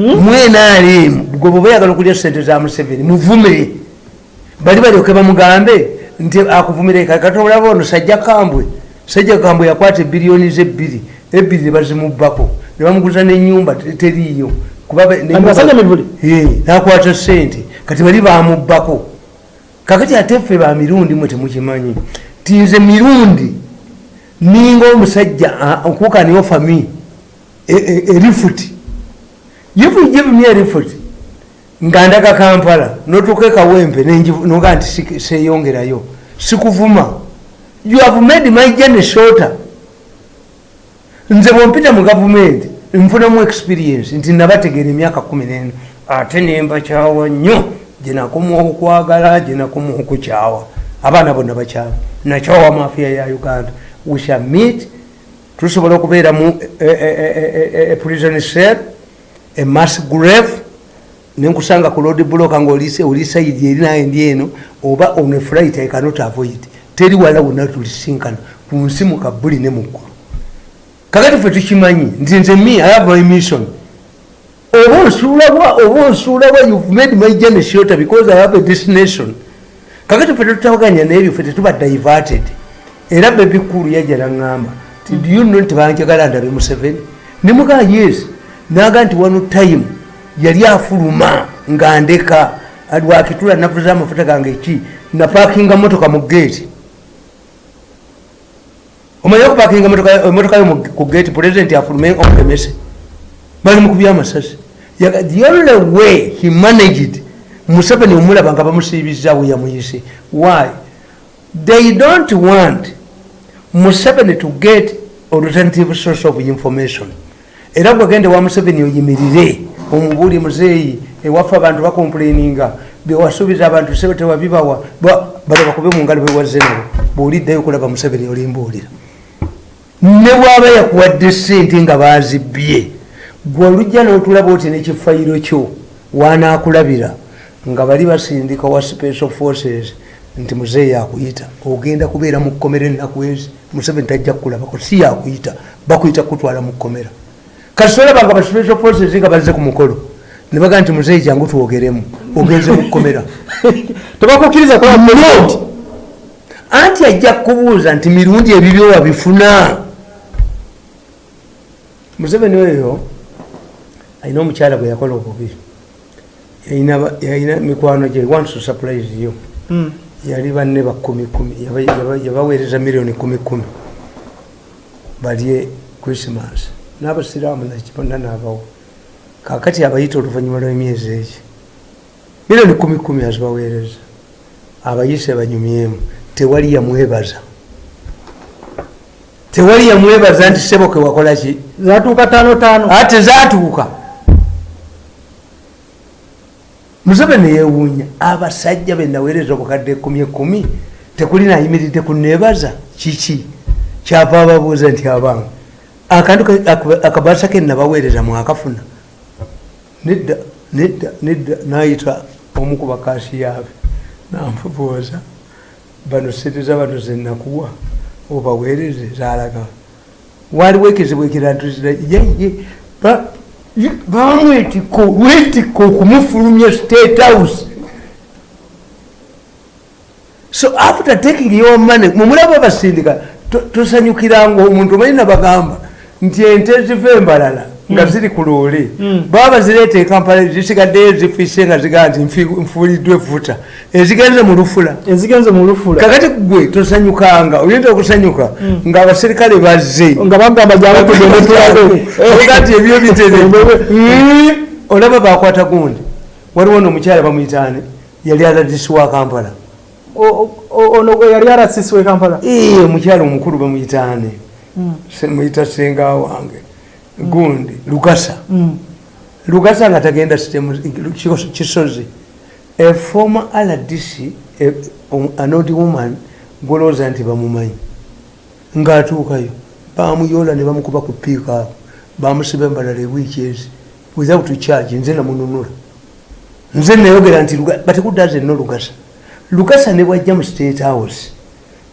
mwenaalemu gwe bwe bayagala okulya sente za museveni muvume bali balyoke bamugambe nti akuvumire katolaba ono sajja kambwe. Sajja kambwe yakwata ebiliyoni zebbiri ebbiri nebazimubbako nebamuguza nenyumba? Eh, nakwata sente kati bali bamubbako kakati ate ffe ba mirundi mwe temukimanyi. Ti nze mirundi ninga omusajja okukaniyo fami erifuti if you give me a refute nga ndaga kampala notuuka ekawempe nenjivu- noga nti seyongerayo sikuvuma. You have made my journey shorter. Nze bwompita mu gavumenti nfunamu experience nti nabategeera emyaka kumi nena ate nembakyawa nnyo. Gyenakoma okwagala gyenakoma okukyawa. Abaana bonna bakyawa. Nakyawa mafiya ya uganda. We shall meet. Tusobola okubeera mu prison cell a mass grave nenkusanga ku road block nga oli saidi eri naye ndi eno oba on a flight i cannot avoid. Teri wala wonna tulisinkana ku nsi mu kabuli ne muggulu kakati ffe tukimanyi nti nze me i have my mission. Oba onsuulabwa oba onsuulabwa you've made my journey shorter because i have a destination. Kakati ffe tetutawaganya nebyo ffe tetuba diverted. Era bebikulu yajala ŋŋamba ti do you know nti banjagala ndabe museveni? Nemugaa yes naga nti wano time yali afuluma nga ndeka. Lwakitula navuza amafuta gange ki? Napakinga motoka mu geeti omanye okupakinga emotoka yo ku geeti pulezidenti afulume omulemese? Bali mukubya amasasi. The only way he managed museveni omulaba nga bamusiibizaawo yamuyise. Why? They don't want museveni to get alternative source of information era gwagende wa museveni oyimirire. Omubuli muzeeyi ewaffe abantu bakomplaininga. Bewasuubiza abantu sebe tewabibawa bale bakube mungalo bewaze nabo. Bwoliddayo okulaba museveni olimbuulira ne bwaba yakuwadde sente nga bazibye gwe olujja n'otulaba oti nekifayiro kyo wanaakulabira nga bali basindika wa special forces nti muzeeyi akuyita. Ogenda kubeera mu kkomera ennaku ezi museveni tajja kukulabako si yakuyita bakuyita kutwala mu kkomera kati tolaba nga ba special forces nga bazze ku mukolo. Ne bagaa nti muzeeyi jangu twogeremu ogenze mu kkomera. Tebakukkiriza anti ajja kubuuza nti mirundi ebibyo wabifuna? Museveni oyo alina omukyala gwe yakola obubi. Yalina mikwano gye wants to surprise yo. Mm. yali banne bakumi kumi yaba- yaba- yabaweereza miliyoni kumi kumi. Balye christmas n'abasiraamu nakibona naabawo kakati abayita oluvannyuma lw'emyezi egi miliyoni kumi kumi azibaweereza. Abayise banyumyemu tewali yamwebaza tewali yamwebaza nti seboke wakola ki? Zatuuka tano tano ate zatuuka museveni yewuunya abasajja benaweereza obukadde ekumi ekumi tekuli nayimiridde kunebaza kiki? Kyava ababuuza nti abange akantu ka- ak- akabasa ke nabaweereza mwakafuna nedda nedda nedda nayita omu ku bakasi yaabe namubuuza bano sente za bano zenakuwa obaweereze zalaga. Waliwo ekizibu ekirantuzira yeye bamwetiko lwetiko okumufulumya state house. So after taking your money mumulaba basindika to- tosanyukiranga omuntu omanyi nabagamba nti ente ziva embalala nga ziri ku loole Mm. baba bazireeta ekampala zisigaddeyo zifise nga zigaa nti nfuuliddwa efuta ezigenze mu lufula. Ezigenze mu lufula. Kakati gwe tosanyukanga oyinza okusanyuka nga abaserikale bazze. Nga bagamba tulabe ogati ebyo bitere olaba bakwata gundi. Waliwo noomukyala bamuyitaane yali aladisi wa kampala ono yali arasisiwe kampala? Ee, omukyala omukulu bamuyitaane Se- muyita senga wange. Gundi lugasa Mm. lugasa nga tagenda kisozi. A former rdc a- um, an old woman gwolowooza nti bamumanyi. Ngaatuukayo bamuyoola ne bamukuba ku piika awo bamusiba embalala ewiiki ezi. Without charge nze namununula. Nze nayogera nti Luga- batekuddaze nno lugasa lugasa ne bwajja mu state house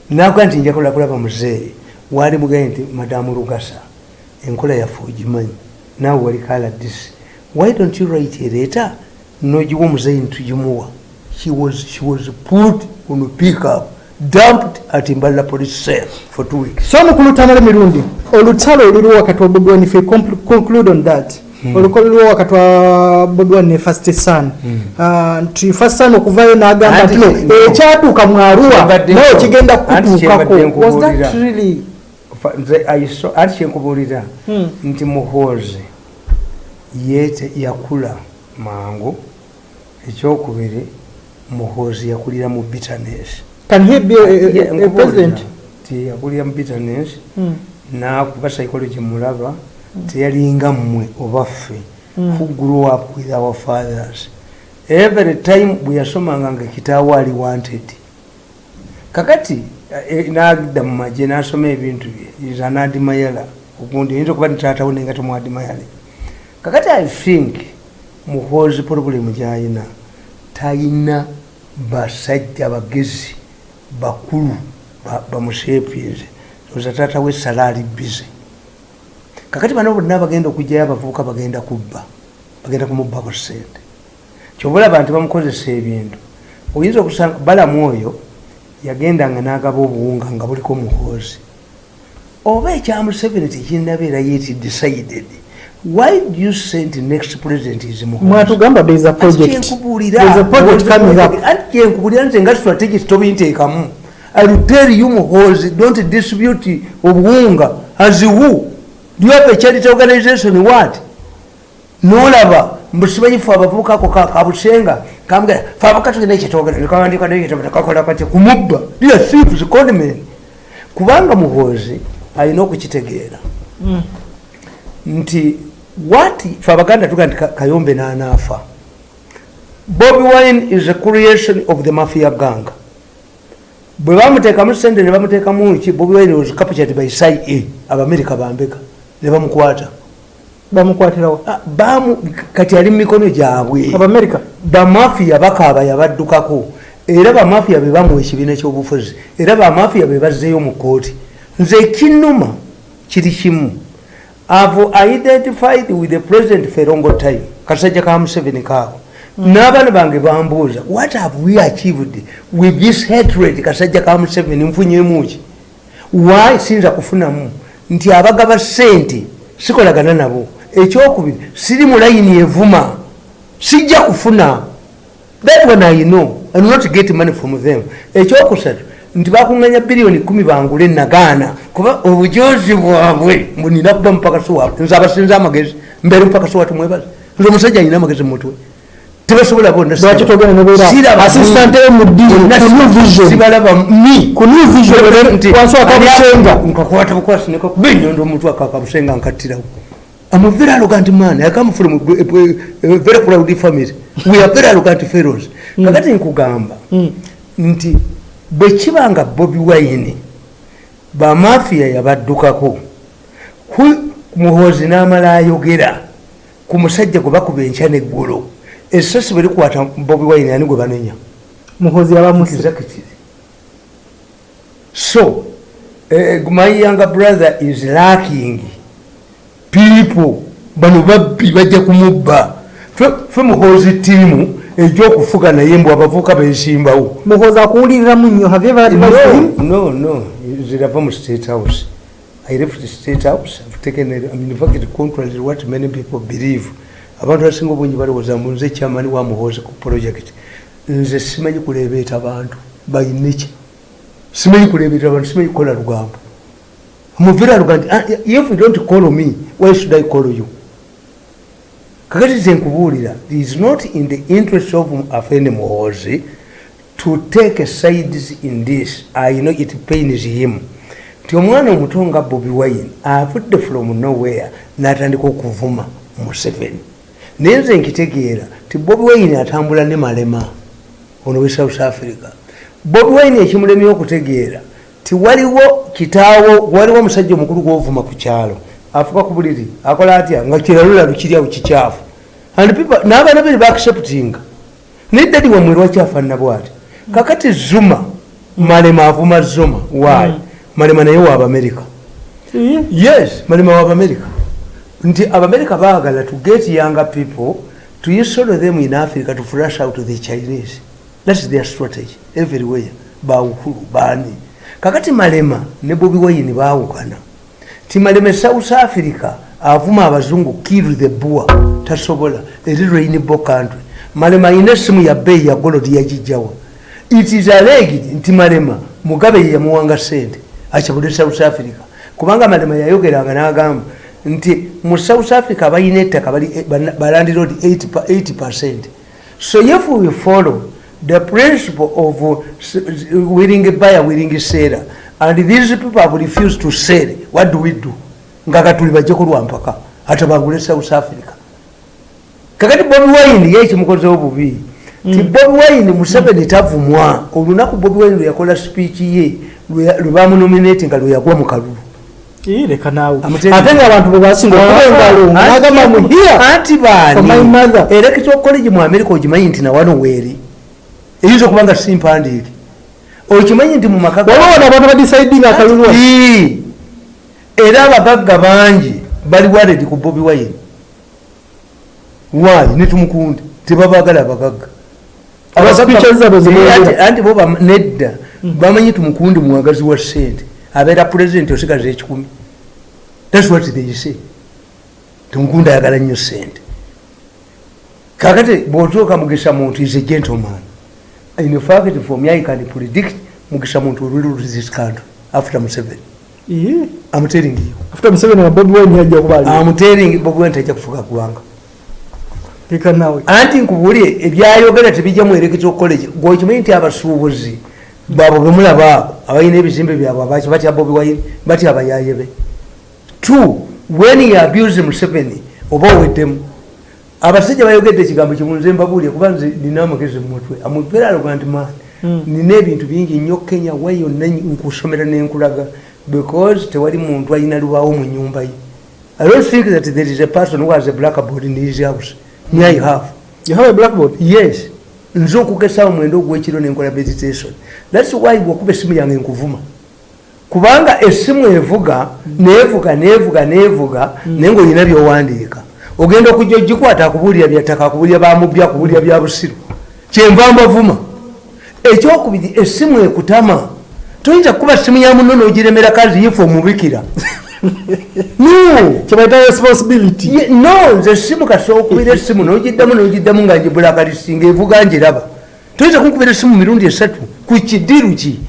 nakuga nti njakola kulaba muzeeyi waali mugaye nti madamu lugasa enkola yaffe ogimanyi. Naawe wali kaladisi why don't you write a letter? Nogiwa omuzaini tugimuwa. She was, she was put on a pickup dumped at imbalala police cell for two weeks. So mukulutanala emirundi olutalo oluliwo wakati wa bobi wine if we conclude on that oluko luliwo wakati wa bobi wine ne first son. Ah, nti first son okuvayo n'agamba nti ekyatuuka mu arua naye kigenda kutuukako. Was that really nze aiso- anti kyenkubuulira Hmm. nti muhoozi yakula mangu ekyokubiri muhoozi yakulira mu bitterness. Can he be a, a, Ye- a, a nkubuulira president? nti yakulira mu bitterness Hmm. nakuba psychology mulaba teyalinga mmwe oba ffe who grew up with our fathers. Every time bwe yasomanga nga kitaawo ali wanted. Kakati eh, nagida mu magye nasoma ebintu bye. Admirer ogundi oyinza okuba nitaatawo nenga temwadmiring kakati i think muhoozi problemu gyayina tayina basajja bagezi bakulu ba- bamushepinze oza taata we salaali bize. Kakati bano bonna bagenda okugjayo abavubuka bagenda kubba bagenda kumubbako sente kyoba olaba nti bamukozesa ebintu. Oyinza okusanga balamu oyo yagendanga n'agaba obuwunga nga buliko muhoozi oba ekya museveni tekinabeera yeti decided why do you send next president is mwatugamba there is a project. There is a project coming up. kyenkubulira nze nga strategy tobinteekamu. Iwtell muhoozi don't distribute obuwunga as who do you have a charity organization? What? Nolaba mbusimanyifu abavubuka ako ka- kabusenga kambwira fe abaka tulina ekitogakakola kati kumubba. Thieves conmen kubanga muhoozi alina okukitegeera Mm. nti what fe abaganda tuga nti Ka- kayombe nanaafa bobi wine is a creation of the mafia gang bwe bamuteekamu sente ne bamuteekamu ki? Bobi wine was captured by cia abamerika bambeka ne bamukwata bamukwatirawo. Ah, bamu kati ali mu mikono gyabwe. Abamerika bamafiya bakaaba yabaddukako. Era bamafiya be bamuwa ekibiina kyobufuzi. Era bamafiya be bazzeeyo mu kooti nze kinuma kiri kimu. Avo identified with the president ferongo time kasajja ka museveni kaako n'abaana bange bambuuza what have we achieved with this hatred kasajja ka museveni? Nfunyemuki why? Sinza kufunamu. Nti abagaba sente sikolagana nabo ekyokubiri siri mu layini evuma. Sijja kufuna. That one i know. Will not get money from them. Ekyokusatu nti bakuŋŋanya biliyoni kumi bangule nagaana. Kuba obujozi bwabwe mbunina kuba mupakasi waabwe nze abasinza amagezi mbeere mupakasi watu mwebaze nze omusajja alina amagezi mumutwe tebasobola bonna lwaki togenda nobeera Siraba- asistante yo mu ddiini Bonna ku new vision? sibalaba mi ku new vision Nti- wansi wakabusenga nkakwata bukwasi nekakuba enyondo omuntu akakabusenga nkattirawo I'm a very arrogant man. I come from a, a, a very proud family. We are very arrogant fellows. Kakati nkugamba Mm. nti bwe kibanga Bobi Wine bamafiya yabaddukako ku- muhoozi n'amala ayogera ku musajja gwe bakuba enkya n'eggulo essasi bwe likwata Bobi Wine ani gwe banenya muhozi yabamuse executive. So, uh, my younger brother is lacking people bano babbi bajja kumubba. Fe- muhoozi ttiimu egyokufuga naye mbw abavuuka bensimbawo. Muhozi akuwuliriramu nnyo no no zirava mu state house. I left the state house i've taken a, I mean, in fact contrary to what many people believe. Abantu abasinga obungi balowooza mbu nze kyamani wa muhoozi ku project. Nze simanyi kuleebeeta bantu bayineki simanyi kuleebeeta bantu simanyi kukola lugambo luga nti "Ah, if you don't call me why should i call you? Kakati nze nkubuulira is not in the interest of afende muhoozi to take sides in this. I know it pains him. Nti omwana omuto nga bobi wine avudde from nowhere n'atandika okuvuma museveni naye nze nkitegeera ti bobi wine atambula ne malema ono we south africa. Bobi wine ekimulemye okutegeera ti waliwo kitaawo waliwo omusajja omukulu gwovuma ku kyalo. Afuka ku buliri akola atya? Nga kiralula lukiryawo kikyafu. N'abaana beri baacceptinga naye dadi wamwe lwakyafaanana bwati kakati zuma malema avuma zuma wayi malema naye wa abamerika yes malema wa abamerika nti abamerika baagala to get younger people to install them in africa to flush out the chinese. Thats their strategy everywhere. Bawukulu baani kakati malema ne bobi wayini baawukana. Ti malema e south africa avuma abazungu kill the boer tasobola eri rainbo country. Malema ayina esimu ya beeyi ya golodi yagijjawa it is alleged nti malema mugabe ye yamuwanga sente akyabule south africa. Kubanga malema yayogeranga n'agamba nti mu south africa balina ettaka balandirod 80 percent. So if we follow the principle of uh, willing buyer willing seller. And these people have refused to sell. What do we do? Nga katuli bajje kulwampaka atabangule south africa. Kakati bobi wine ye ekimukozeho bubi ti bobi wine museveni tavumwa. Olunaku bobi wine lweyakola speech ye lwebamunominati nga lweyagwa mu kalulu. Leka nawe Amutende. ate nga abantu bwebasinga okuba engalo nagamba mu here anti for my mother. electoral college mu america ogimanyi nti nawano weeri eyinza okuba nga simpandiike. Okimanyi nti mu maka ga- waliwo nabantu badisaidinga akalulu era abagagga bangi bali waledi ku bobi wine. Waayi netumukundi tebabagala abagagga. Zimwogera. Anti- bo nedda. Bamanyi tumukundi muwagazi wa sente abeera pulezidenti osigaza ekikumi. Thats what they say. Tumukundi ayagala nnyo sente kakati bwotuuka mugisa muntu is a gentleman in fact for me i can predict mugisa muntu will lose this country after museveni. I'm telling you. After museveni wa bobi wine yajja kuba ali i'm telling bobi wine tajja kufuga ggwanga leka nawe. Anti nkubulye ebyayogera tebijja mu electoral college gwekimanyi nti abasuubuzi bwabo bemulabaako abalina ebizimbe byabwe abaki batya bobi wine batya abayayebe two when you abuse museveni oba oweddemu abasajja bayogedde ekigambo kimu nze mbabuulye kuba nze nina amagezi mumutwe amuveraloga nti man Mm. nina ebintu bingi nnyo kenya wa yonna nkusomera nenkulaga? Because tewali muntu alina lubaawo mu nyumba ye. I don't think that there is a person who has a blackboard in his house. Me i have. You have a blackboard? Yes. Nze okugesawo mwenda ogwekiro nenkola meditation. Thats why bwokuba esimu yange nkuvuma. Kubanga esimu evuga nevuga nevuga nevuga naye ngaolina byowandiika ogenda okujja ogikwata akubuulira byattaka akubuulira bamubbi akubuulira bya busiru. Kyenva mbavuma. Ekyokubiri esimu ekutama. Toyinza kuba simu ya muno nogiremera kazi yife omubikira? No! Nze simu kasookubira esimu nogiddamu nogiddamu nga ngibulakalisinga evuga njiraba toyinza kunkubira esimu mirundi esatu? Ku kidiru ki?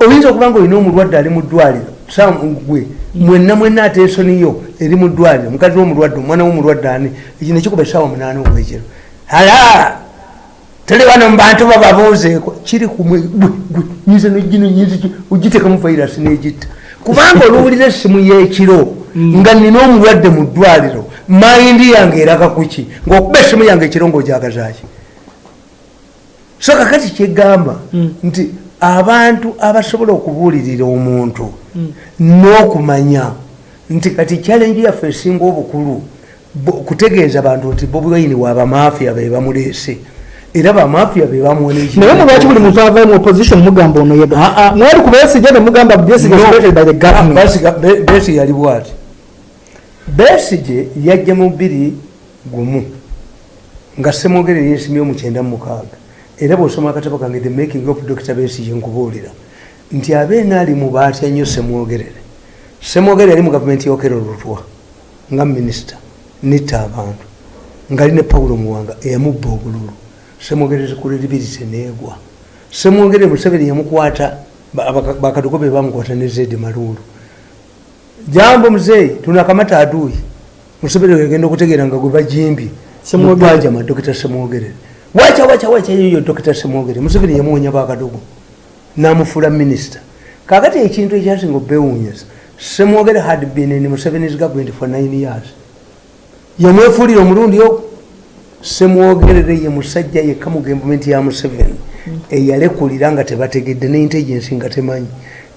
Oyinza okuba nga olina omulwadde ali mu ddwaliro sagwe mwenna mwenna atensoniyo eri mu ddwaliro mukazi womulwadde omwana womulwadde ani eki nekikuba esaawa munaana ogwekiro ala tuli wano mubantu bababuuzeeko kiri kumwe gwe gwe nyiza nogino nyinzi ogitekamu vairasi negitta. Kubanga oluwulira essimu y'ekiro nga nina omulwadde mu ddwaliro mayindi yange eraga kuki ngaokuba essimu yange ekiro ngaojagazaki so kakati kyegamba Mm. nti abantu abasobola okubuulirira omuntu n'okumanya nti kati challenge yaffe esinga obukulu kutegeeza abantu nti bobi wayini waabamafiya be bamuleese. Era bamafiya be bamuwona naye mulwaki buli muntu avayo mu opposition mugamba ono yeba Ah, ah. mwali ku besigye nemugamba besigye No. supported by the government. Basiga- Be- besigye yali bwati? Besigye yajja mu bbiri gumu nga semwogere yesimye omukyenda mukaaga. Era bwosoma akatabo kange the making of dr besigye nkubuulira nti abeena ali mu baatya nnyo semwogerere. Semwogerere yali mu gavumenti yokera olutwa nga minisita nitta abantu ngaali ne pawulo muwanga eyamubba obululu. Semwogerere kuleribirise neegwa semwogerere museveni yamukwata ba- baka- bakaduko be bamukwata ne zedi maluulu jambo muzeeyi tunakamata aduyi museveni wegenda okutegeera nga gwe bajimbi Semwogerere. mupajama dokita semwogerere. Wacha wacha wacha yoyo dokita semwogerere. Museveni yamuwonya bakadugo namufuula minisita. Kakati ekintu ekyasinga obewunyisa semwogere had been in museveni's government for nine years. Yamwefuulira omulundi ogu semwogerere ye musajja yekka mu gavumenti ya museveni eyalekulira nga tebategedde ne intelligence nga temanyi.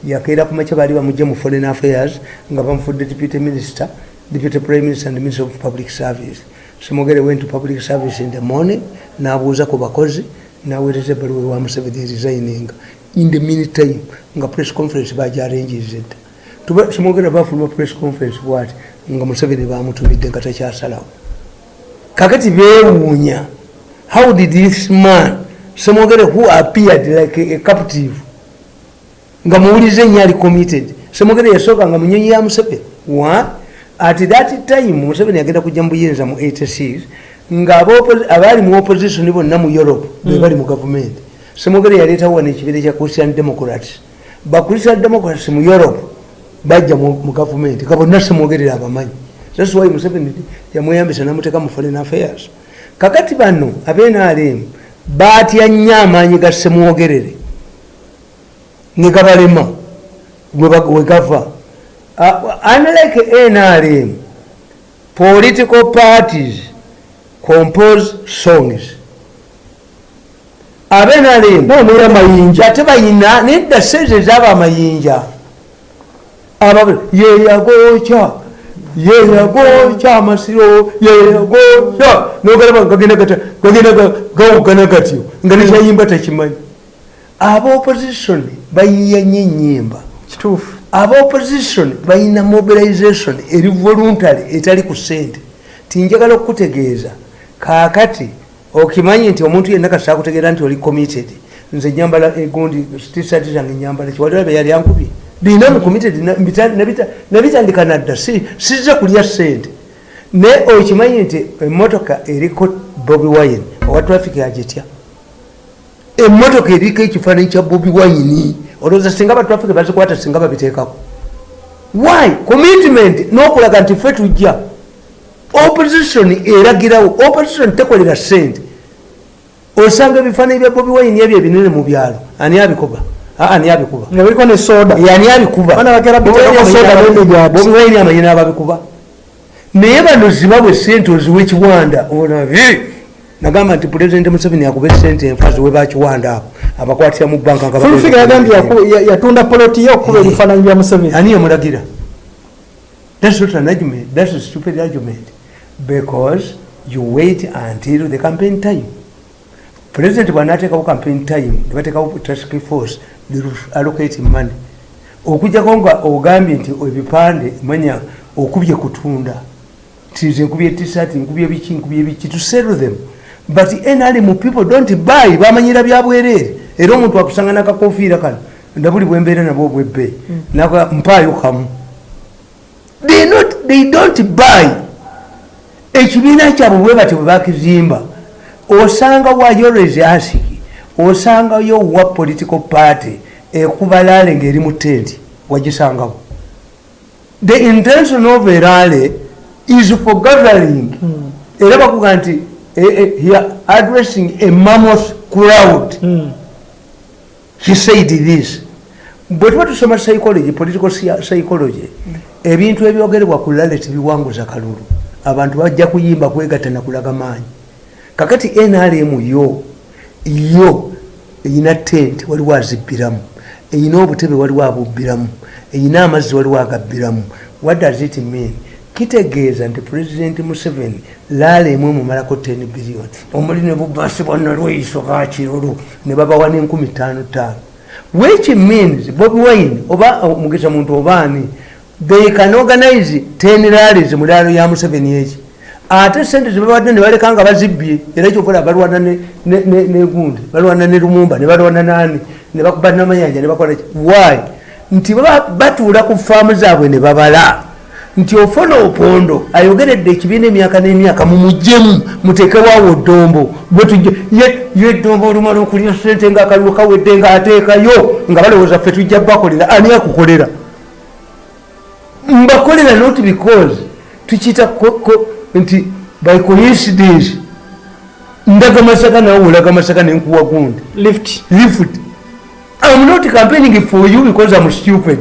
Yakeera ku makya baali bamugye mu foreign affairs nga bamufudde deputy minister deputy prime minister and minister of public service. Semwogere went to public service in the morning nabuuza ku bakozi naweereza ebaluwa ewa museveni resigning in the meantime nga press conference bajarangiriza edda Tuba- semwogera bafuluma press conference bwati nga museveni bamutumidde nga takyasalawo kakati bewuunya how did this man semwogere who appeared like a, captive nga muwulize nnyo ali committed. Semwogere yasooka nga munyonyi ya museveni. Wa at that time museveni agenda kujja mu buyinza mu 86 nga ab'oppo- abaali mu opposition bonna mu europe be bali mu gavumenti semwogere yaleetawo wano ekibira kya christian democrats. Ba christian democrats mu europe bajja mu gavumenti nga bonna semwogerera abamanyi. Thats why museveni yamweyambisa namuteeka mu foreign affairs. Kakati bano abenrm batya nnyo amaanyi ga semwogerere negabalema wegava unlike nrm political parties compose songs abenrm Boomera mayinja. ate bayina nedda sente ezaba amayinja. Aba- yeyagokya yeyagokya amasiro yeyagokya nogalaba gagenda gawugana gatyo nga nekyayimba takimanyi abaopposition bayiya nyo enyimba kituufu. Abaopposition balina mobilization eri voluntary etali ku sente. Tinjagala okukutegeeza. Kakati okimanyi nti omuntu yenna kasita kutegeera nti oli committed. Nze nyambala egundi tisati zange nyambala kiwalirabe yali ankubye? Bina mu committed nabitandika nadda. Si- sizza kulya sente naye okimanyi nti emotoka eriko bobi wine owa traffic agitya emotoka eriko ekifaananyi kya bobi wine. Olowooza singa batraffic bazikwata singa babiteekako. Why? Commitment. N'okulaga nti ffe tujja opposition eragirawo opposition tekolera sente. Osanga ebifaananyi bya bobi wine ebyo ebinene mu byalo. Ani abikuba? Aa, ani abikuba? Nga biriko ne soda. Yani abikuba? Bobi wine amanyi n'ababikuba naye bano zibabwe sente oziwe kiwanda. Ona nagamba nti pulezidenti museveni akuba esente enfa ziwe bakiwanda abo abakwatira mu banka fulfiga yagambye yatunda poloti ye okuba ebifaananyi bya museveni. Ani yamulagira thats not an argument. Thats a stupid argument because you wait until the campaign time. President bwanateekawo campaign time nebateekawo task force allocate money. Okujjako nga ogambye nti ebipande manya okubye kutunda tize nkubye tisati nkubye biki nkubye biki to sell them. But nrm people don't buy bamanyira byabwerere era omuntu akusanga nakakofiira kano ndabuli bwembeera nabwo bwebbeeyi naka mpaayo kamu. They don't buy ekibiina kyabwe bwe bati bwe bakizimba osanga wayorezi asiki osangayo wa political party ekubalaale ngaeri mu tenti wagisangawo the intention of erale is for gathering. Era bakuga nti eh, eh, addressing a mammoth crowd. Hmm. he said this. Bwe tuba tusoma psychology political psy- psychology ebintu ebyogerebwa ku lale tebiwanguza kalulu abantu bajja kuyimba kwegatta nakulaga maanyi. Kakati nrm yo yo eyina tent waliwo azibbiramu eyina obutebe waliwo abubbiramu eyina amazzi waliwo agabbiramu. What does it mean? Kitegeeza nti president museveni laala emu emumalako 10 billion. Omuli ne bubasibwa nalweiso gakirulu ne babawa ttaano ttaano. Which means bobi wine oba omugeza muntu obaani they can organize 10 rallies mu laalo ya museveni eki. Ate sente zebabadde ne baleka nga bazibbye era kyokola balwana ne- ne- ne- negundi balwana ne lumumba ne balwana nani ne bakuba namayanja ne bakola ki why? Nti batuula ku faamu zaabwe ne babala. Nti ofuna opondo ayogeredde ekibiina emyaka n'emyaka mumugjemu muteekewaawo bwetujja ye eddombo olumala okulya sente ngaakaliwo kawedde ngaateekayo nga balowooza ffe tujja bakolera ani akukolera mbakolera not because tukiyita nti by coincidence ndaga masaka nawe olaga masaka nenkuwa gundi. Lift. Lift. I'm not campaigning for you because i'm stupid.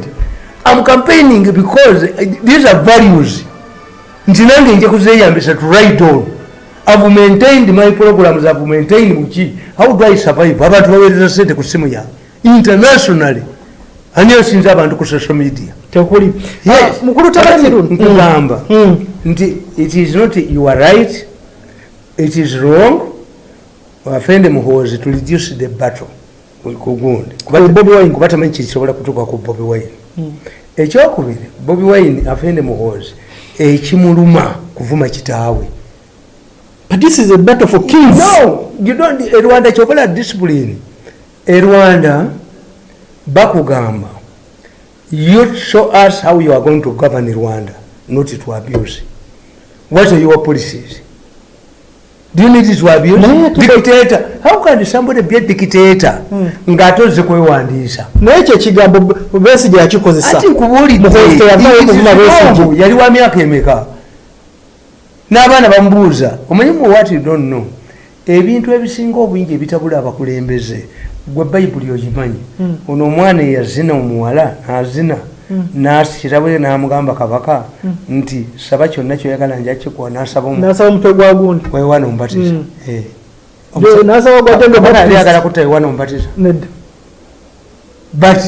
I'm campaigning because these are values. Nti nange nja kuzeyambisa to ride on. I've maintained my programs i've maintained muki how do i survive? Abantu baweereza sente ku simu yange internationally. Ani asinza abantu ku social media tekuli. Mukulu tabamirundi nkugamba nti it is not you are right it is wrong. Wafende muhozi to reduce the battle kugundi Ku Bobi Wine. kuba tamanyi kisobola kutuuka ku bobi wine. Ekyokubiri bobi wine afende muhoozi ekimuluma kuvuma kitaawe. But this is a battle for kings. No you don't e rwanda kyokola discipline. E rwanda bakugamba you show us how you are going to govern rwanda not to abuse. What are your policies? Do you need to abuse? Naye dictator. How can somebody be a dictator? Hmm. ng'atoze kwewandiisa. Naye ekyo ekigambo besige yakikozesa. Ati nkubuulidde. Muhoozi teyavaayo it is kuvuma Besigye. wrong. yali wa myaka emeka? N'abaana bamubuuza omanyi mu what you don't know? Ebintu ebisinga obungi ebitabula abakulembeze gwe bayibuli ogimanyi Hmm. ono omwana eyazina omuwala n'azina nakirabwe n'amugamba kabaka nti saba kyonna kyoyagala njakikuwa n'asaba omu- nasaba omutwe gwa gundi wewana omubatiza Hmm. Eh. De- nasaba gwatenga Omwana yali ayagala baptist kutta wewana omubatiza nedda but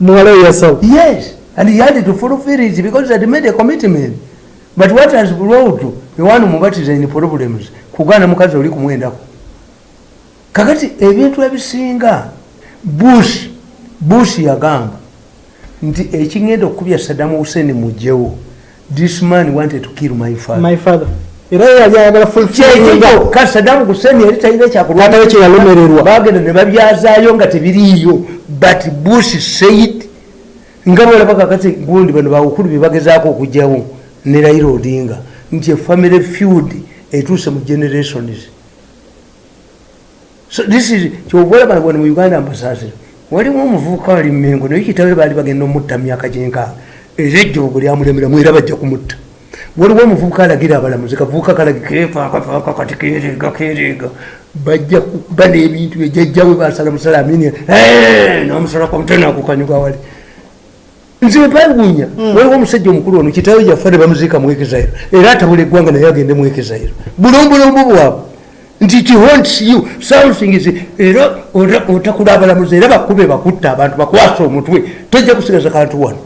muwala yasaba Yes, and he had to fulfill it because he had made a commitment. But what has brought Yohana Mubatiza in problems? Kugana mukazi oli kumwendako. Kakati ebintu ebisinga Bush Bush yagamba nti ekingenda okubya Saddam Hussein mujjewo. This man wanted to kill my father. my father era ye yali ayagala fulfilling kyekyo ka Saddam Hussein yali talina kyakulwanyisa. Atawe kye yalomererwa. bagenda ne babyazaayo nga tebiriiyo but Bush said nga bwolaba kakati gundi bano bawukulu bye bagezaako okugyawo ne Raila Odinga nti efamily feud etuuse mu generations so this is kyova olaba wano mu uganda ambasasiro waliwo omuvubuka wali mmengo naye kitawe baali bagenda omutta myaka gyenkaaga era ejjoogo lyamulemeramu era bajja kumutta. Waliwo omuvubuka alagira abalamuzi kavubuka kalagikefaakafaaka kati kereega kereega bajja kuba n'ebintu ejjajjawe basala musala amini nomusala komtenakukanyuga wali nze mpewuunya waliwo omusajja omukulu ono kitawe jaffe ne bamuziika mu ekizairo era atabula eggwanga naye agende mu ekizairo bulombulombo bwabwe nti it haunts you something is era ota- otakula abalamuzi era bakube bakutta abantu bakwasa omutwe tojja kusigaza kantu wano.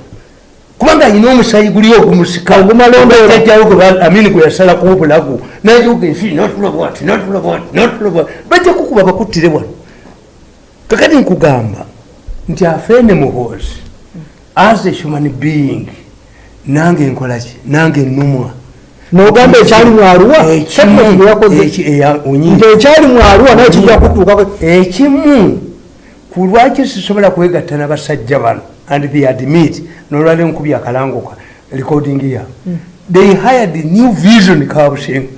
Kubanga ayina omusayi guli ogumusika ogumalombejajawo amini gwe yasalako obulago nayoga ensi notulabwati notulabwati notulabwati bajja kukuba bakuttire wano. Kakati nkugamba nti afeene muhoozi as a human being nange nkolaki nange nnumwa nogamba ekyali mwaluwa Ekimu- yakoze. eki- eya- onyi- nti ekyali mwaluwa naye kijja kutuukako ekimu ku lwaki sisobola kwegatta n'abasajja bano and they admit nolwali nkubya akalangoka recording ya. They hired new vision kabusenga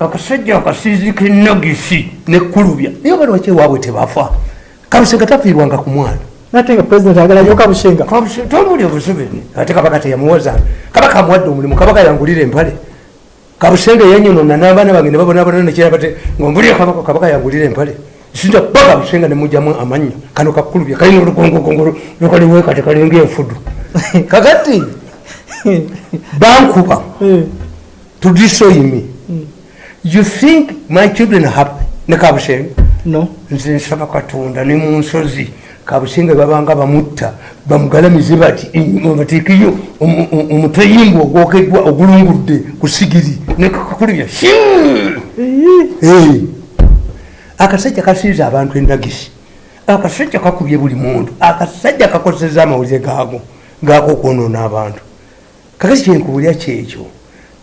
akasajja akasizi kenagisi nekkulubya naye balwaki ewaabwe tebafa. Kabusenga tafiirwanga ku mwana. Nate nga pulezidenti agala nyoka bushenga tomuli obusubeni ate kabaka teyamuwoza. Kabaka amuwadde omulimu kabaka yangulira empale kabusenge yanyonona n'abaana bange nebabonabona nekirabate ngaombulire kabaka kabaka yangulira empale. Sinza kuba kabusenga nemujjamu amannya kano kakkulubya kalina olugongogongo lukaliwe kati kalinga enfudu kakati! Bankuba Eh, to destroy me. You think my children happy ne kabusenge no. Nze nsaba katonda ne mu nsozi kabusinga babanga bamutta bamugalamize bati batikiyo omuteyimbu ogwokeddwa ogulungudde ku sigiri nekakulibya akasajja kasinza abantu endagisi. Akasajja kakubye buli muntu. Akasajja kakozesa amawulire gaago gaako okwonoona abantu. Kakasi kyenkubulya kyekyo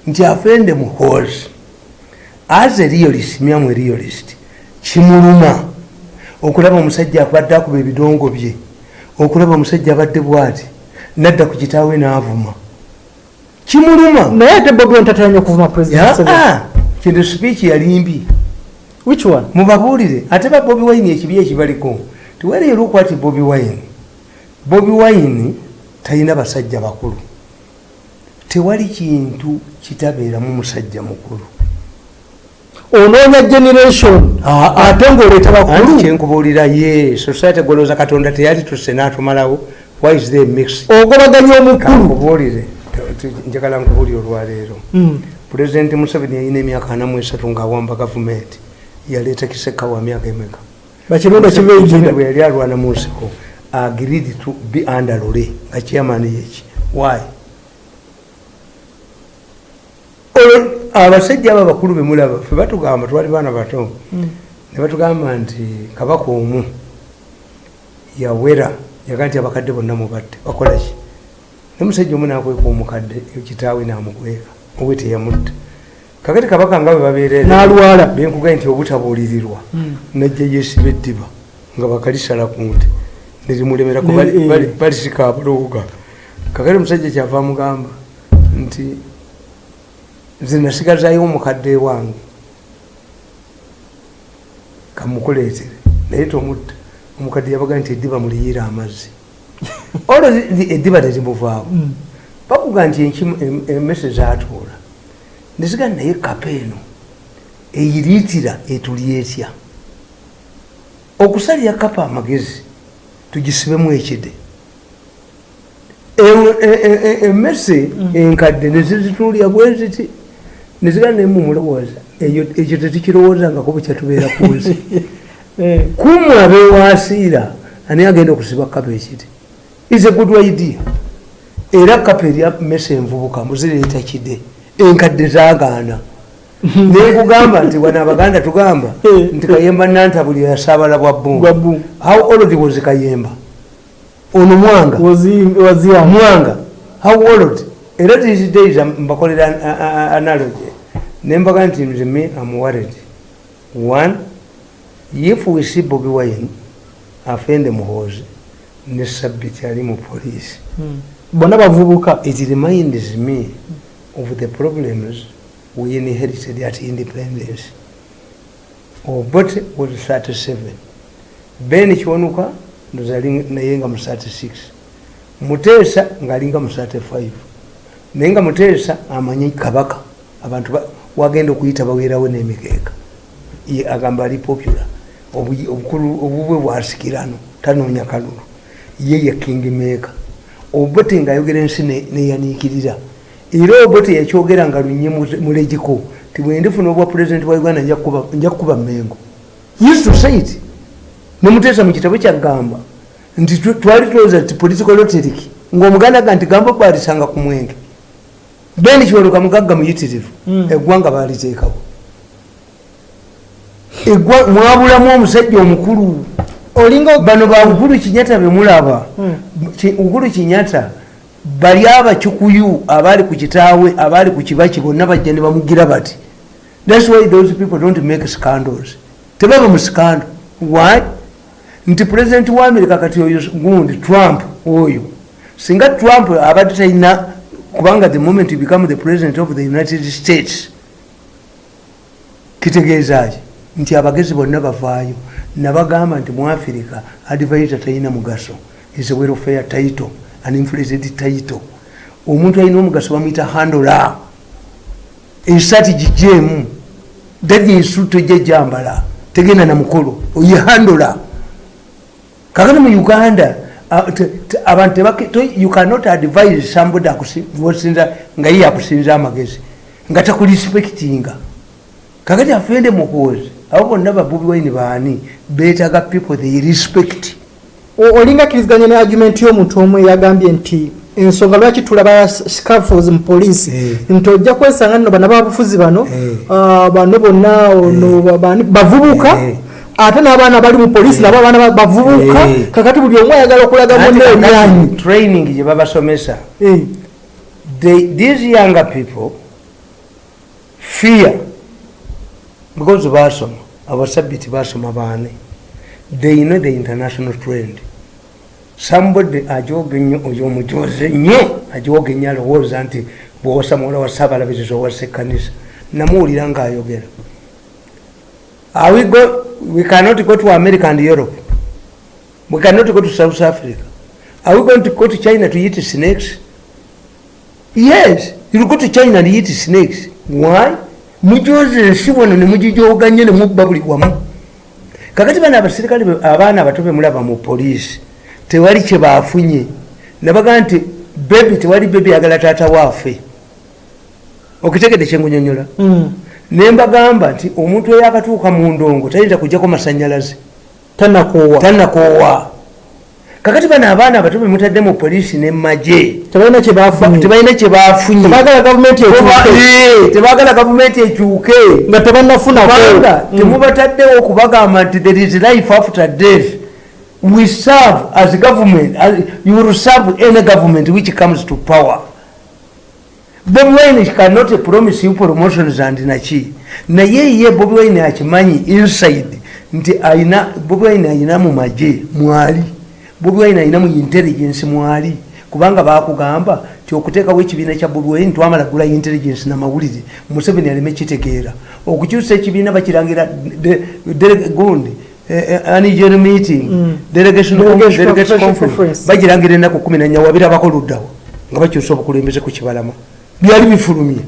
nti afende muhoozi as a realist myamu realist kimuluma okulaba omusajja abadde akuba ebidongo bye okulaba omusajja abadde bwati nadda ku kitaawe n'avuma. Kimuluma. Naye ate bobi wine tateranya okuvuma kintu sipiiki yali mbi which one? Mubabuulire ate ba bobi wine ekibi ekibaliko tiwereera okwati bobi wine. Bobi wine talina basajja bakulu. Tewali kintu kitabeeramu musajja mukulu onoonya generation ate ngaoleeta bakulu. Kyenkubuulira ye society golooza katonda teyali tusse n'atumalawo why is there mix? Ogobaganya omukulu. Kankubuulire. Njagala nkubuulire olwaleero. Mm. pulezidenti museveni yalina emyaka anamu esatu ng'awamba gavumenti yaleeta kiseka wa myaka emeka? Museveni ejina bwe yali alwana mu nsiko agreed to be under lule nga chairman yeki why abasajja abo abakulu bemulaba fe batugamba twali baana bato ne batugamba nti kabaka omu yawera yaga nti abakadde bonna mubadde bakolaki nomusajja omu nakweka omukadde kitaawe namukweka owe teyamutta kakati kabaka nga bwe babeerere N'alwala. benkugaye nti obutabuulirirwa najja yesiba eddiba nga bakalisala ku nte nerimulemerako eh. bali- balisika abulooga kakati omusajja kyava amugamba nti nze nasigazayo omukadde wange kamukuleetere. Naye tomutta. Omukadde yabaga nti eddiba muliyiira amazzi. Olwo eddiba terimuvaako Mm. bakuga nti enkimu- em- emmese zatuula neziga naye kapa eno eyiriitira etuli etya okusalya kapa amagezi tugisibemu ekide. Ewo- e- e- e- emmese enkadde nezizituulya bwe naye mumulowooza eyo ekyo tetukirowoozangako bwe kyatubeera ku nsi. Eh, kumu abewasiira ani agenda okusiba kapa ekiti? Is a good idea. Era kapa erya mesa envubuka muzireeta kide enkadde zagaana nekugamba nti wana abaganda tugamba Eh. nti kayemba nantabuli yasaabala bwa bunga. how old was kayemba? Ono mwanga. Mwanga. How old? Era these days mbakolera an- a- a- analogy nembaga nti nze me am worried one if we see bobi wine afende muhozi ne sabiti ali mu police Mm. bonna bavubuka. It reminds me of the problems we inherited at independence? Obote was 37 ben kiwanuka ndozali naye nga mu 36 muteesa ngaalinga mu 35 naye nga muteesa amanyi kabaka. Abantu ba- wagenda okuyita baweerawo n'emikeeka Ye agamba ali popular. Obu- obukulu obubwe bwasikirano tanoonya kalulu. Ye ye kingmaker obote ngaayogera ensi ne- neyaniikirira era obote yakyogera nga lunye mulegiko ti bwendifuna obwa pulezidenti wa uganda nja kukuba- mengo used to say it. Nemuteesa mu kitabo kyaggamba nti tw- twali tulowooza ti political rhetoric ngaomuganda ga nti gamba balisanga ku mwenge beni kiwaluka mugagga muyitirivu Mm. eggwanga baliteekawo mwabulamu omusajja omukulu. Bano ba uhuru kinyata bemulaba Mm. Ki- uhuru kinyata bali abakikuyu abaali ku kitaawe abaali ku kibaki bonna bajja ne bamugira bati thats why those people don't make scandals. Tebaba mu scandal. Why? Nti pulezidenti wa america kati oyo gundi trump oyo. Singa trump abadde talina kubanga the moment you become the president of the united states kitegeezaki nti abagezi bonna bavaayo. Nabagamba nti mu afirika advisor talina mugaso. Is a welfare title an inflated title. Omuntu alina omugaso bamuyita handola esati gijemu daginsu tojja jambala tegenda namukolo oye handola kakati mu uganda abantu you cannot advise somebody wosinza nga ye yakusinza amagezi nga takurespectinga kakati afende mukozi abo bonna babubi waini baani betaga people they respect o- olinga akkiriziganya ne argument y'omuntu omu eyagambye nti ensonga lwaki tulaba scafos mu poliisi Eh. nti ojja kwesanga nno bana babufuzi bano Eh. ah, bano bonna ono bani- bavubuka Eh. Ate n'abaana bali mu poliisi nabo abaana ba- bavubuka Eh. kakati buli omu ayagala okulaga munne emyanyi training gye babasomesa Eh. these younger people fear because basoma abasabiti basoma baane. They know the international trend. Somebody ajoge nnyo oyo omujoze nnyo ajoge nnyo alowooza nti bwowosa muwala wa sabalabirizi owasa ekkanisa namuwulira ngaayogera Are we, cannot go to america and europe. We cannot go to south africa. Are we going to go to china to eat snakes? Yes you go to china and eat snakes. Why? Mujoze ensi wano nemugijoganye nemubba buli wamu. Kakati bano abasirikale be- abaana abato bemulaba mu poliisi tewali kyebafunye nabaga nti bebi tewali bebi yagala taata waafe okitegede kyengunyonyola Mm. Nembagamba nti omuntu eyo akatuuka mu ndongo tayinza kujjako masanyalaze tanakoowa kakati bano abaana abato bemutadde mu poliisi nemaje tebalina kyebafunye tebalina kyebafunye tebagala gavumenti ekyuke. Nga tebannafunako. Kubanga Mm. temubataddewo okubagamba nti there is life after death. We serve as government as you will serve any government which comes to power bobi wine cannot promise you promotions and naki naye ye bobi wine akimanyi inside. Nti aina bobi wine ayina mu maje mwali. Bobi wine ayina mu intelligence mwali. Kubanga bakugamba ti okuteekawo ekibiina kya bobi wine twamala gula intelligence namawulire museveni aleme kitegeera. Okukyusa ekibiina bakirangira de- de- gundi eh, eh, anigel meeting Mm. delegation Delegation delegation conference. conference. Bagirangira ennaku kumi nanya wabirabako luddawo nga bakyusa obukulembeze ku kibalama byali bifulumye.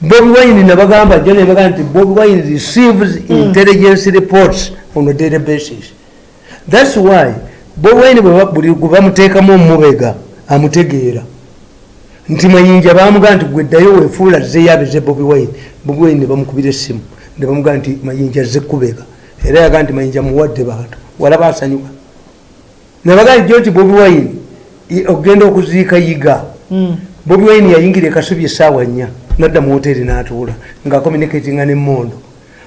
Bobi wine nabagamba jo nebagamba nti bobi wine receives intelligence reports on a daily basis. Thats why bobi wine buli gwe bamuteekamu omubega amutegeera. Nti mayinja bamugamba nti gweddayo wefuula zeyabize bobi wine. Bobi wine nebamukubira essimu nebamugamba nti mayinja zekubega era yagaa nti mayinja muwadde bantu walaba asanyuka nebagamba jo nti bobi wine ogenda okuziika yiga. Mm. Bobi wine yayingira ekasubi esaawa nnya nadda mu hoteri n'atuula nga communicatinga ne mondo.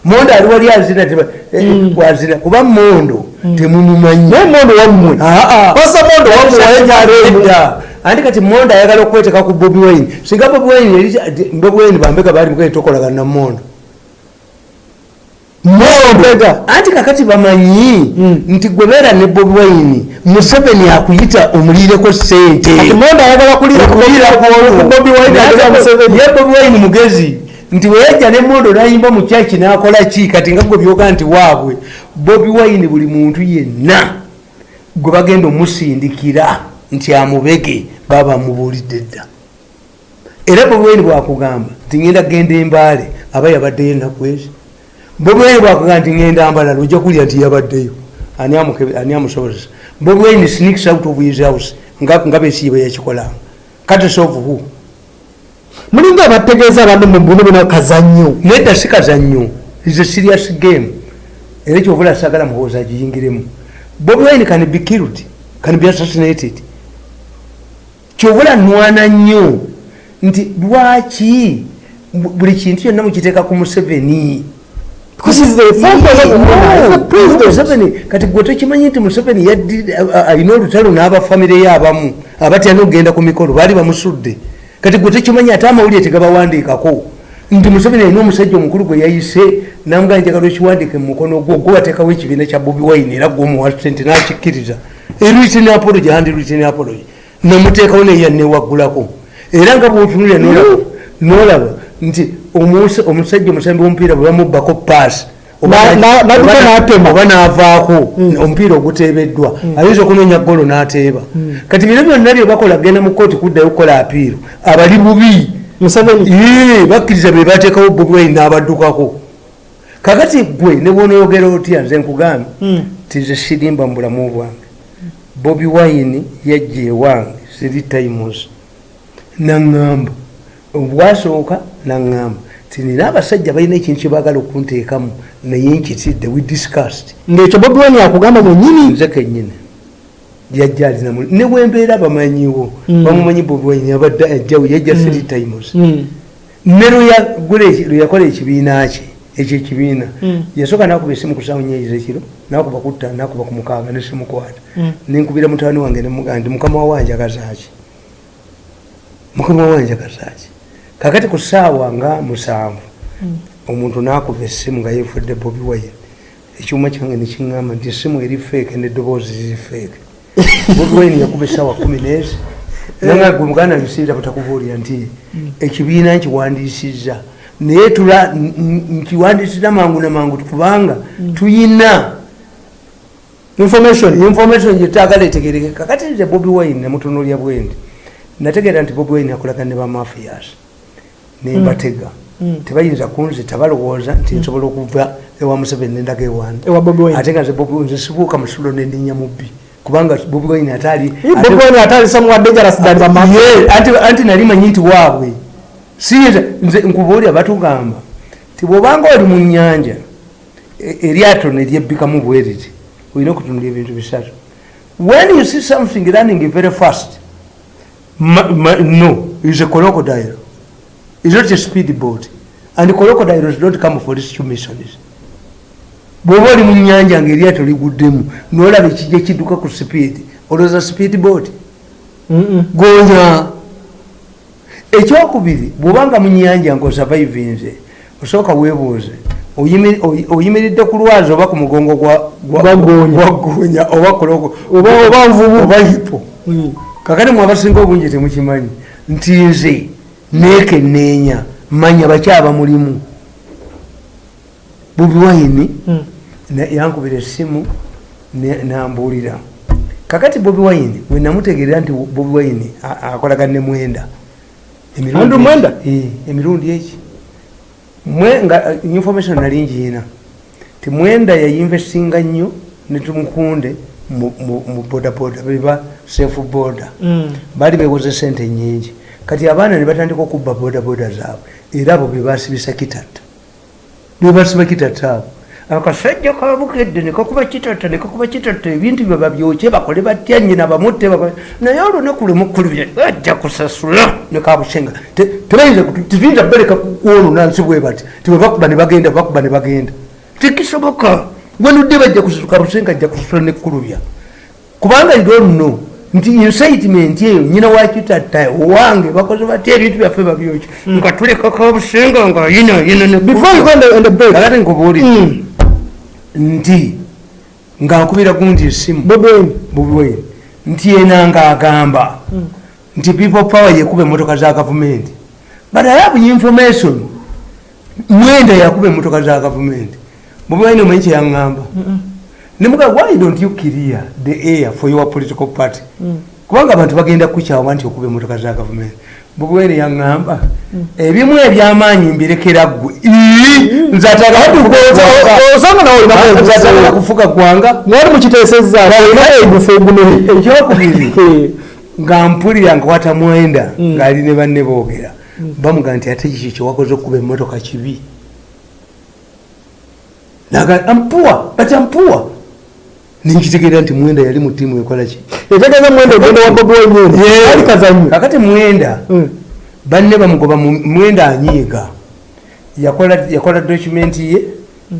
Mondo ali wali azina eh, wazina kuba mondo temumumanyi naye mondo wammwe. Wammwe wayenyaleemu Edda. andi kati mondo ayagala okweteka ku bobi wine. Singa bobi wine ati bobi wine bambega bali mukae tokolagana na mondo mondo anti kakati bamanyi Mm. nti gwebeera ne bobi wine museveni akuyita omulireko sente kati mondo ayagala kulira ku bobi wine mugezi nti weyajja nemondo nayimba mu kyaki nakola ki? Kati nga gwe byoga nti waabwe bobi wine buli muntu yenna gwe bagenda omusindikira nti amubege baba mubuulidde dda. Era bobi wine bwakugamba nti ngenda genda embaale aba yabaddeyo ennaku ezi bobi wine bwakugamba nti ngenda mbalala ojja kulya nti yabaddeyo. Ani amusobozesa bobi wine sneaks out of his house nga besiiba yakikolanga. Who? Mulinga abategeeza abantu mu bunu bino kazannyo. Nedda si kazannyo. Is a serious game. Era kyovula sagala muhooza agiyingiremu. Bobi wine can be killed can be assassinated? Kyovula nwana nnyo. Nti lwaki bu- buli kintu kyonna mukiteeka ku museveni kati gwe tokimanyi nti museveni yaddi- a- a- alina olutalo n'abafamire ye abamu abatya n'okugenda ku mikolo baali bamusudde. Kati gwe tokimanyi ate amawulire tegabawandiikako nti museveni alina omusajja omukulu gwe yayise namugaa njagala okiwandiike mu mukono gwo gwe wateekawo ekibiina kya bobi wine era gwomuwa sente nakikkiriza. Erwitini apology handi rwitini apology. Namuteekawo neya newaggulako era nga bwotunulya nolaba nolaba nti omusajja omusambi womupiira bwe bamubbako paasi oba navaako omupiira oguteebeddwa. Ayinza okunoonya golo n'ateeba. Kati bino byonna byebakola genda mu kooti kuddayo kukola apiiro abali bubi. Bakkiriza be bateekawo bobi wine n'abaddukako. Kakati gwe ne bwonoyogera otya nze nkugambye tize sirimba mu bulamu bwange bobi wine yajja ewange siri times. Naŋŋamba. Obwasooka naŋŋamba ti nina abasajja balina ekintu kyebaagala okunteekamu naye nkitidde we discussed. Ngaekyo bobi wine yakugamba mwenyini nze kenyini yajja alinamu ne bwembeera bamanyiwo Mm. bamumanyi bobi wine abadde ajjawo yajja three times Mm. ne lweyakola ekibiina kye ekyo ekibiina. Yasooka nakuba esimu ku sawa nyeyiza ekiro nakuba ku ttaano nakuba ku mukaaga nesimukwata nenkubira mutabani wange nemugaa nti mukama wawanjagazaaki mukama wawanjagazaaki kakati ku saawa nga musanvu omuntu nakuba essimu nga yefudde bobi wine. Ekyuma kyange nekiŋamba nti essimu eri feeke nedoboozi ziri feeke bobi wine yakuba esaawa kumi nezi nanga gwe muganda nsiira butakubuulira nti ekibiina nkiwandiisizza. Naye tula nkiwandiisizza mangu na mangu kubanga tuyina information information gyetagala etegereke kakati nze bobi wine namutunulya bwendi nategeera nti bobi wine akolagana ne bamafias nembatega Mm. tebayinza kunzita balowooza nti nsobola okuva ewa museveni nendaga ewange ate nga nze sibuuka musulo nendinya mubbi kubanga bobi wine ataali bobi wine atali somewhat dangerous than the mafia Ye, anti- anti nali manyi nti waabwe. Siyinza nze nkubuulira batugamba ti bwobanga oli mu nyanja e- eryato neryebbikamu bweriti olina okutunula ebintu bisatu. When you see something running very fast ma, ma, no is a crocodile is not a speed boat. And crocodiles don't come for rescue missions bwoba oli mu nyanja ngaeryato liguddemu nolaba ekijja kidduka ku sipiidi olowooza sipiidi boat. Gonya ekyokubiri bwobanga mu nyanja ngaosavaivinze osooka weebuuze oyimi- oyi- oyimiridde ku lwazi oba ku mugongo gwa- gwa- Gwa goonya. gwa goonya oba kulogo Oba- oba nvubu. oba hipo kakati mwe abasinga obungi temukimanyi nti nze neekenneenya manya bakyaba mulimu. Bubi wayini na- yankubira essimu ne- nambuulira. Kakati bobi wayini wenamutegerera nti bobi wayini a- akolagana ne mwenda Emirundi eki- emirundi eki. Mwe nga eh, information nali ngiina. Ti mwenda yayinvestinga nnyo netumukunde mu- bodaboda beba safe boda baali bewoze sente nyingi kati abaana ne batandika okubba bodaboda zaabwe era abo bebasibisa kitatta. Bebasiba kitatta abo. Akasajja kabukedde nekakuba kitatta nekakuba kitatta ebintu bye babyokye bakole batya nyina bamutte naye olunaku lwemukulubye ajja kusasula nekabusenga tebayinza tituyinza bereka kwolunansi bwe bati tibwe bakuba ne bagenda bakuba ne bagenda. Tekisoboka. Wenudde bajja kusasuka busenga ajja kusasula nekulubya kubanga idono nti incitement eyo nyina wakitatta owange bakoze batya ebintu byaffe nga tuleka kabusenga nga yinayina before you go on the, on the break kakati nkubuulire. Mm. nti nga nkubira gundi esimu. Bubiwere nti yena ngaagamba nti people power yekuba emotoka za gavumenti. But i have information. Mwenda yakuba emotoka za gavumenti. Bubiwaine omanyi kyeyaŋŋamba nemuga why don't you clear the air for your political party? Kubanga abantu bagenda kukyawa nti okuba emotoka za gavumenti. Bubiwaine yaŋŋamba ebimu ebyamaanyi mbirekera ggwe. Ii, nze atagala osanga nawe nze atagala kufuga gwanga mwali mukiteesezza olina egufa egunene ekyokubiri nga mpulira nkwata mwenda ngaali ne banne boogera. Bamuga nti ate kiki kyewakoze okuba emotoka kibi? Naga ampuwa but ampuwa nenkitegeera nti mwenda yali mu tiimu ekola ki? Etegeeza mwenda ogenda wa bobi wine ali kazanyo kakati mwenda banne bamugoba mu- mwenda anyiiga. Yakola dokumenti ye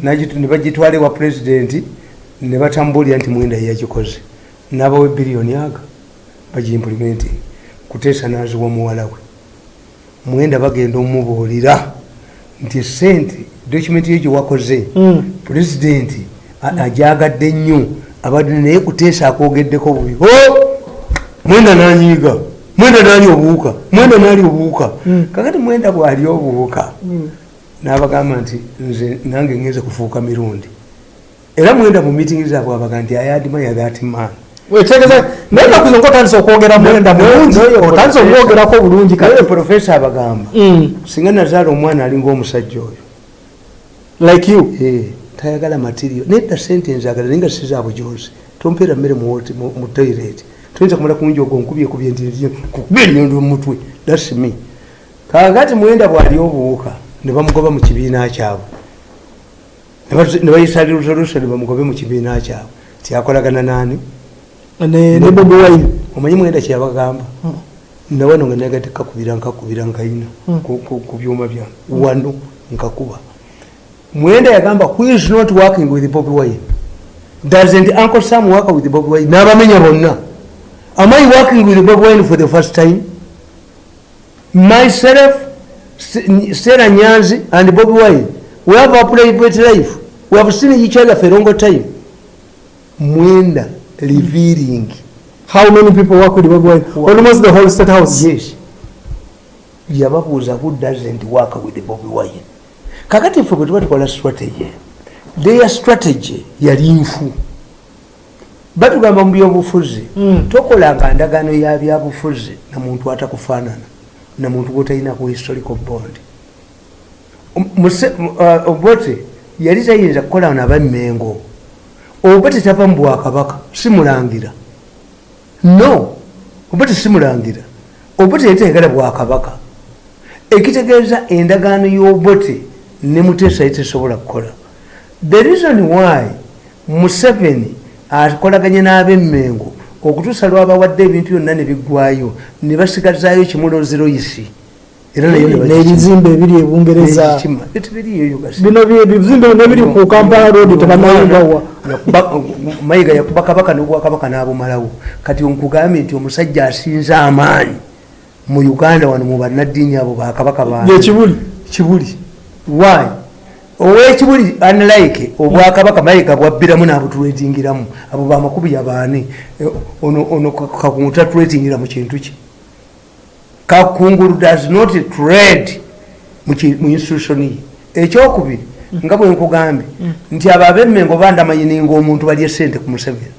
nagitu- ne bagitwala ewa pulezidenti ne batambulira nti mwenda yeyagikoze nabawe biliyoni aga bagiimplimenti kuteesa naziwa muwala we. Mwenda bagenda omubuulira nti sente dokumenti yo gyewakoze pulezidenti a- ajagadde nnyo abadde naye kuteesa akogeddeko bubi. "Oh, mwenda nanyiiga mwenda nali obuwuka mwenda nali obuwuka. Kakati mwenda bwali obuwuka nabagamba nti nze nange ngenze kufuuka mirundi. Era mwenda mu mitingi zaabwe abaga nti ayadimaya that man wetegeeza naye nakuze nkotandisa okwogera mwenda mulungi. otandisa okumwogerako bulungi kale profesa abagamba Mm. singa nazaala omwana alinga omusajja oyo. Like you. Eh, tayagala materiyo nedda sente nzagala naye nga siza bujozi tompeera mmere mu toilet. Toyinza kumala kunjoga onkubyekubye nti kukuba ennyondo mumutwe thats me. Kakati mwenda bwali obuwuka ne bamugoba mu kibiina kyabwe. Ne ne bayisa resolution bamugobe mu kibiina kyabwe. Tyakolagana nani ne ne bobi wine. Omanyi mwenda kyeyabagamba nawano nga nagate kakubira nkakubira nkayina ku- ku ku byuma byange wano nkakuba mwenda yagamba who is not working with bobi wine? Doesn't uncle sam work with bobi wine. N'abamenya bonna. Am i working with bobi wine for the first time? Myself sarah nyanzi and bobi wine we have a private life. We have seen each other for a long time. Mwenda revealing. How many people work with bobi wine? Almost the whole state house. Yes. Yababuuza who doesn't work with bobi wine kakati ffe bwe tuba tukola strategy their strategy yali nfu. Batugamba mu byobufuzi Mm. tokolanga ndagaano ya byabufuzi na muntu atakufaanana na muntu gwotalina ku historical bond. Uh, obote yali tayinza kukola nabammengo obote tava mu bwakabaka simulangira no obote simulangira obote yali tayagala bwakabaka. Ekitegeeza endagaano y'obote ne muteesa tesobola kukola. The reason why museveni akolaganye n'abemmengo okutuusa lwabawadde ebintu byonna ne biggwayo ne basigazaayo kimuloziroyisi era n'ebizimbe ebiri ebungereza bino bye- ebizimbe bino ebiri ku kampala road tebanayingawa Yakuba- mayiga yakuba kabaka nobwakabaka n'abumalawo. Kati nkugambye nti omusajja asinze amaanyi mu uganda wano mu bannaddiini abo bakabaka ba yekibuli kibuli why? Owekibuli unlike obwakabaka mayiga bwabbiramu n'abutulatingiramu abo bamakubi yabaani Eh, ono kakungu tatulatingira mu kintu ki? Kakungulu does not trade mu institution ye. Ekyokubiri nga bwe nkugambye nti abo abemmengo bandamanyininga omuntu balye sente ku museveni.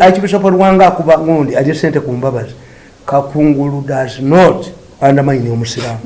Archbishop lwanga akuba ngundi alye sente ku mbabazi. Kakungulu does not andamanyini omusiraamu